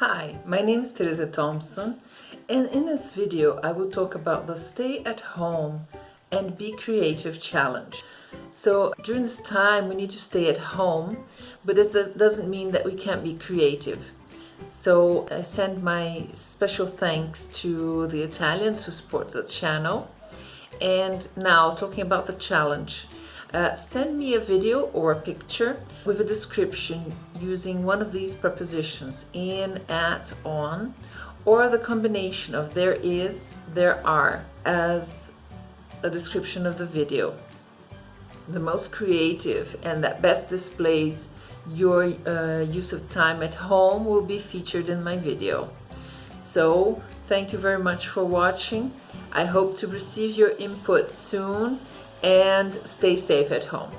Hi, my name is Teresa Thompson and in this video I will talk about the stay at home and be creative challenge. So during this time we need to stay at home but this doesn't mean that we can't be creative. So I send my special thanks to the Italians who support the channel and now talking about the challenge. Uh, send me a video or a picture with a description using one of these prepositions in, at, on, or the combination of there is, there are as a description of the video. The most creative and that best displays your uh, use of time at home will be featured in my video. So thank you very much for watching. I hope to receive your input soon and stay safe at home.